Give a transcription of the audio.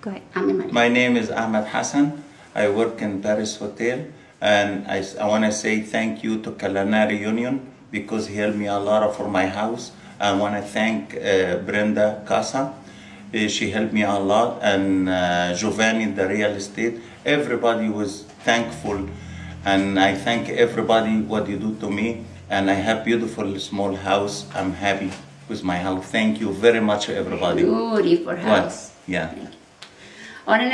Go ahead. Ahmed. My name is Ahmed Hassan. I work in Paris Hotel, and I, want to say thank you to Culinary Union because he helped me a lot for my house. I want to thank uh, Brenda Casa. Uh, she helped me a lot, and uh, Giovanni, the real estate. Everybody was thankful, and I thank everybody what you do to me. And I have beautiful small house. I'm happy with my house. Thank you very much, everybody. Beautiful What? house. Yeah. Ahora en